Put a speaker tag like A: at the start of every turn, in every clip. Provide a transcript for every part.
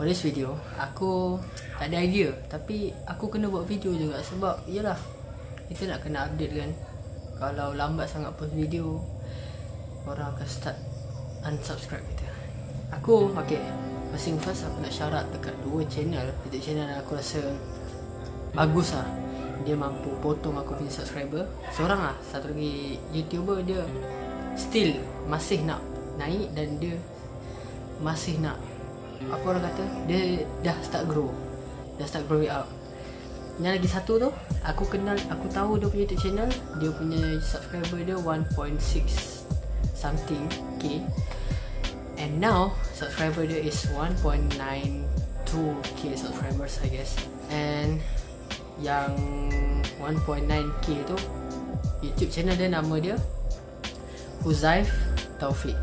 A: For this video Aku Tak ada idea. Tapi Aku kena buat video juga Sebab Yelah Kita nak kena update kan. Kalau lambat sangat post video Orang akan start Unsubscribe kita. Aku Okay. First first Aku nak syarat Dekat dua channel. YouTube channel aku rasa Bagus lah. Dia mampu potong aku punya subscriber. Seorang lah Satu lagi YouTuber dia Still Masih nak Naik Dan dia Masih nak Apa orang kata Dia dah start grow. Dah start grow up. Yang lagi satu tu Aku kenal Aku tahu dia punya YouTube channel Dia punya subscriber dia 1.6 Something K. And now Subscriber dia is 1.92k subscribers I guess. And Yang 1.9k tu YouTube channel dia nama dia Huzaif Taufik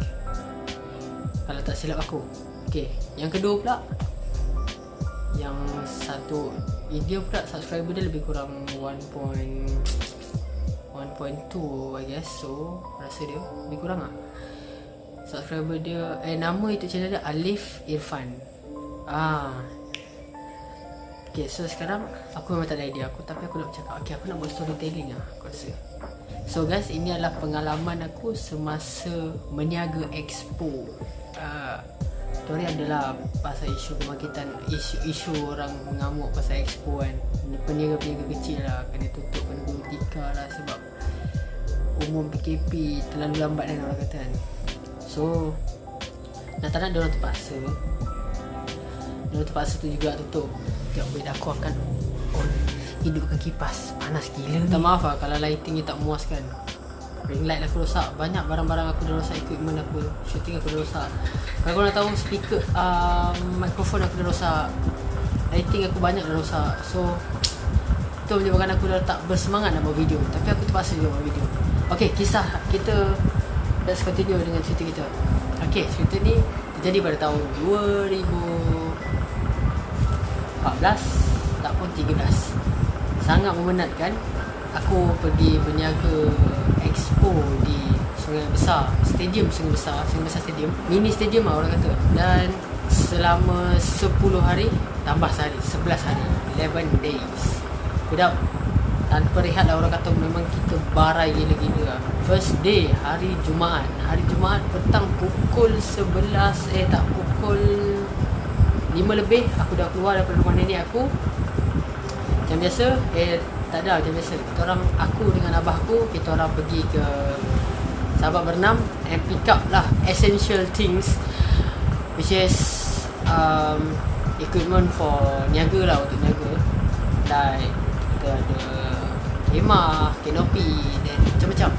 A: Kalau tak silap aku Okay Yang kedua pula Yang satu Dia pula subscriber dia lebih kurang 1. 1.2 I guess So Rasa dia Lebih kurang lah. Subscriber dia Eh nama YouTube channel dia Alif Irfan. Ah. Okay so sekarang Aku memang tak ada idea aku Tapi aku nak cakap Okay aku nak buat storytelling lah Aku rasa. So guys ini adalah pengalaman aku Semasa Meniaga Expo. Ah, Story adalah Pasal isu kebangkitan Isu-isu orang mengamuk Pasal Expo kan. Peniaga-peniaga kecil lah Kena tutup Kena gulung tikar lah Sebab Umum PKP Terlalu lambat kan orang kata kan. So Nak tak nak diorang terpaksa. Diorang terpaksa tu juga tutup. Tengok beda aku akan on Hidupkan kipas. Panas gila Minta maaf lah kalau lighting ni tak memuaskan Ring light aku rosak. Banyak barang-barang aku dah rosak Equipment aku Shooting aku dah rosak. Kalau korang tahu speaker uh, Mikrofon aku dah rosak. Lighting aku banyak dah rosak. So Itu menyebabkan aku dah tak bersemangat nak buat video. Tapi aku terpaksa juga buat video. Okay kisah. Kita Let's continue dengan cerita kita. Okay cerita ni Terjadi pada tahun 2014 Tak pun 13 Sangat memenatkan Aku pergi berniaga Expo di Sungai Besar. Stadium Sungai Besar Sungai Besar Stadium. Mini stadium lah orang kata. Dan Selama 10 hari Tambah sehari 11 hari. 11 days. Without tanpa rehat lah orang kata memang kita barai gila-gila lah. First day hari Jumaat. Hari Jumaat petang pukul 11 Eh tak pukul 5 lebih Aku dah keluar daripada rumah nenek aku. Macam biasa Eh tak ada macam biasa. Kita orang Aku dengan abah aku Kita orang pergi ke Sahabat berenam And pick up lah Essential things Which is um, Equipment for Niaga lah untuk niaga. Like Kita ada Kemah Kanopi Dan macam-macam.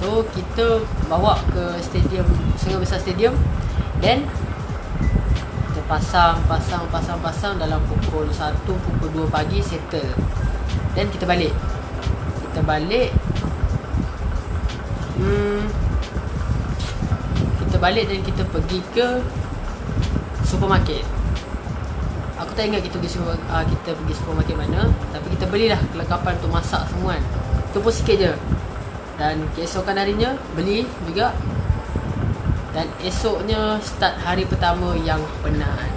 A: So kita Bawa ke stadium Sungai Besar Stadium Then pasang Pasang Pasang Pasang Dalam pukul 1 Pukul 2 pagi Settle. Then kita balik. Kita balik. Hmm. Kita balik dan kita pergi ke Supermarket. Aku tak ingat kita pergi super, uh, kita pergi supermarket mana Tapi kita belilah kelengkapan untuk masak semua kan. Itu pun sikit je. Dan keesokan harinya beli juga Dan esoknya start hari pertama yang penat.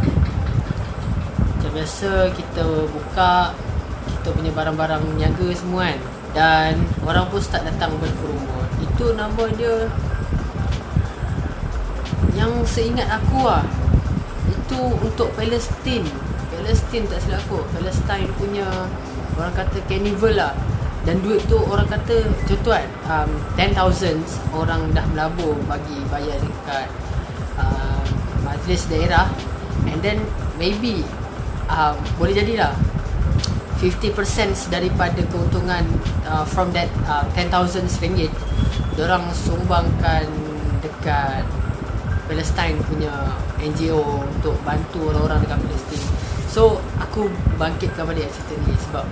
A: Macam biasa kita buka Kita punya barang-barang niaga semua kan. Dan orang pun start datang berkerumun Itu nama dia Yang seingat aku lah. Itu untuk Palestine. Palestine tak silap aku. Palestine punya Orang kata carnival lah Dan duit tu orang kata Contoh kan um, 10,000 Orang dah melabur Bagi bayar dekat uh, Majlis daerah. And then Maybe um, Boleh jadilah 50% daripada keuntungan uh, From that uh, 10,000 ringgit Diorang sumbangkan Dekat Palestine punya NGO Untuk bantu orang-orang dekat Palestine. So aku bangkitkan balik cerita ni Sebab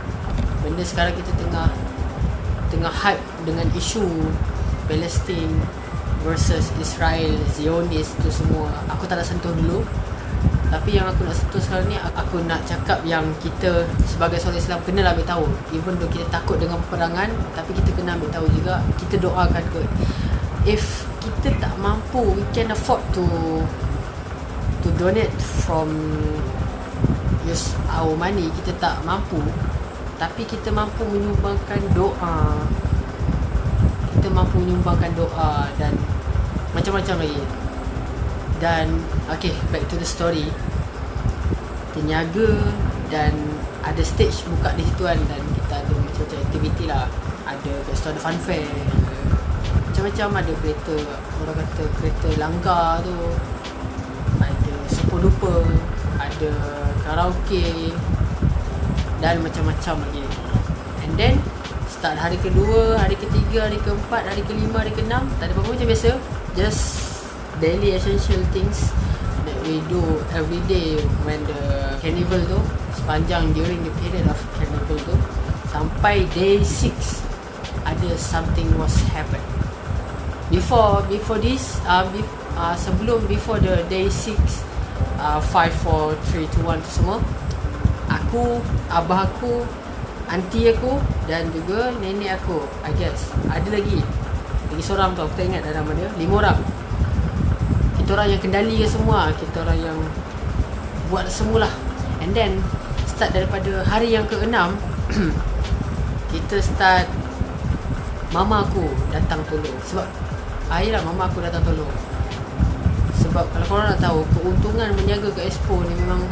A: Benda sekarang kita tengah Tengah hype dengan isu Palestine Versus Israel Zionis tu semua. Aku tak nak sentuh dulu. Tapi yang aku nak sentuh sekarang ni Aku nak cakap yang kita Sebagai seorang Islam Kena ambil tahu. Even though kita takut dengan peperangan Tapi kita kena ambil tahu juga. Kita doakan ke If kita tak mampu we can afford to to donate from use our money. Kita tak mampu tapi kita mampu menyumbangkan doa. Kita mampu menyumbangkan doa dan macam-macam lagi. Dan okay back to the story. Terniaga dan ada stage buka di situ kan dan kita ada macam-macam aktiviti lah. Ada kat situ ada fun fair macam-macam. Ada kereta orang kata kereta langgar tu. Ada super duper ada karaoke dan macam-macam lagi. And then start hari kedua, hari ketiga, hari keempat, hari kelima, hari keenam tak ada apa-apa macam biasa. Just daily essential things that we do every day when the carnival tu sepanjang during the period of carnival tu sampai day 6 ada something was happen. Before before this uh, be, uh, sebelum before the day 6 uh, 5 4 3 2 1 tu semua aku abah aku aunty aku dan juga nenek aku I guess. Ada lagi? Lagi seorang tu aku tak ingat nama dia. Lima orang. Kita orang yang kendalikan semua kita orang yang buat semualah and then start daripada hari yang keenam kita start mama aku datang tolong. Sebab akhirnya mama aku datang tolong. Sebab kalau korang nak tahu keuntungan menjaga ke expo ni memang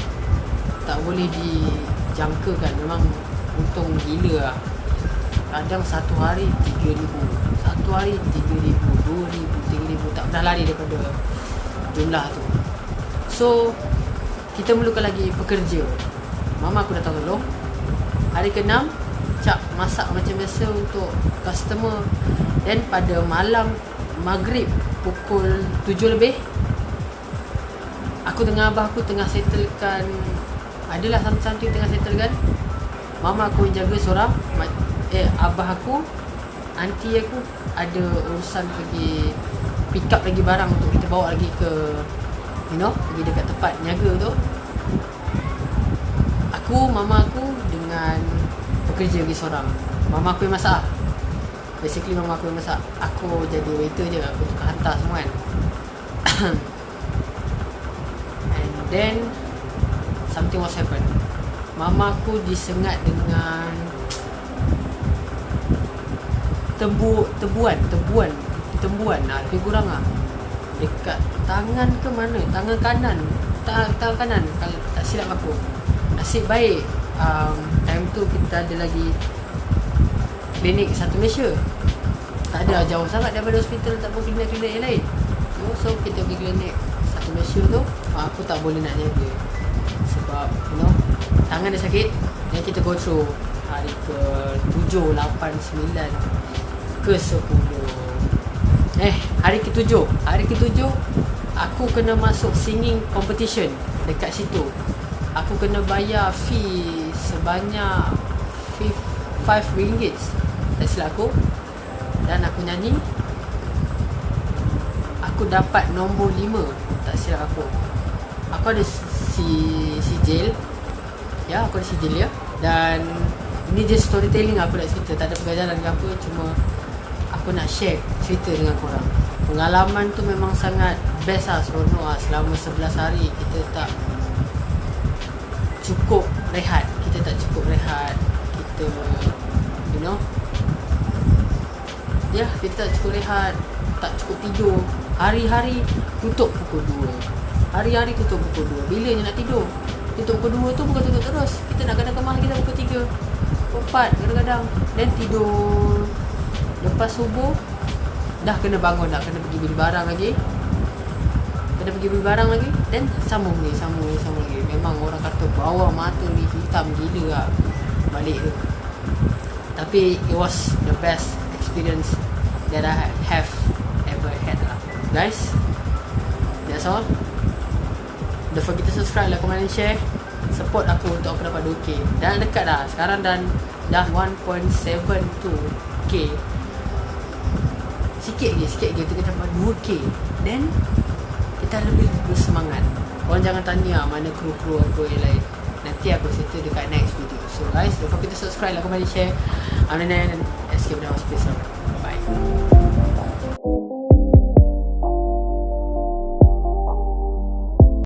A: tak boleh dijangkakan. Memang untung gila lah. Kadang satu hari 3000 satu hari 3000 2000 3000 tak pernah lari daripada jumlah tu. So kita memerlukan lagi pekerja. Mama aku datang tolong. Hari ke-6 cap masak macam biasa untuk customer. Dan pada malam maghrib pukul 7 lebih aku dengan abah aku tengah settlekan adalah something tengah settlekan mama aku yang jaga seorang eh abah aku aunty aku ada urusan pergi pick up lagi barang untuk kita bawa lagi ke you know pergi dekat tempat niaga tu. Aku mama aku dengan pekerja lagi seorang. Mama aku yang masak basically mama aku yang masak. Aku jadi waiter je aku tukar hantar semua kan. And then something was happen. Mama aku disengat dengan tebu tebuan tebuan tembuan. Lah lebih kurang lah dekat tangan ke mana? Tangan kanan. Tangan, tangan kanan. Kalau tak silap aku. Nasib baik um, time tu kita ada lagi klinik satu Malaysia. Tak ada jauh sangat daripada hospital tak pun klinik-klinik yang lain. So kita pergi klinik satu Malaysia tu. Aku tak boleh nak jaga sebab you know tangan dia sakit dan kita go through hari ke 7, 8, 9 ke 10 Eh, hari ketujuh. Hari ketujuh Aku kena masuk singing competition Dekat situ. Aku kena bayar fee Sebanyak 5 ringgit. Tak silap aku. Dan aku nyanyi. Aku dapat nombor 5 Tak silap aku. Aku ada si si jail Ya, aku ada si jail ya. Dan Ini just storytelling aku nak cerita. Tak ada pengajaran ke apa Cuma aku nak share cerita dengan korang. Pengalaman tu memang sangat best lah seronok lah. Selama 11 hari kita tak cukup rehat. Kita tak cukup rehat. Kita, you know. Ya, kita tak cukup rehat. Tak cukup tidur. Hari-hari tutup pukul 2 Hari-hari tutup pukul 2 Bila je nak tidur? Tutup pukul 2 tu bukan tutup terus. Kita nak kena kemah kita pukul 3 Pukul 4 kadang-kadang. Dan tidur. Lepas subuh Dah kena bangun Dah kena pergi beli barang lagi. Kena pergi beli barang lagi. Dan sambung ni Sambung ni Sambung lagi Memang orang kata Bawah mata ni Hitam gila lah. Balik tu. Tapi It was the best Experience That I have Ever had lah. Guys That's all Don't forget to subscribe Like, comment and share. Support aku Untuk aku dapat 2k Dan dekat dah Sekarang dan Dah 1.72k Sikit je, sikit je Kita dapat 2k Then Kita lebih bersemangat. Korang jangan tanya Mana kru-kru aku yang lain. Nanti aku cerita dekat next video. So guys Don't forget to subscribe Like, comment, share. I'm Nenek And escape down space Bye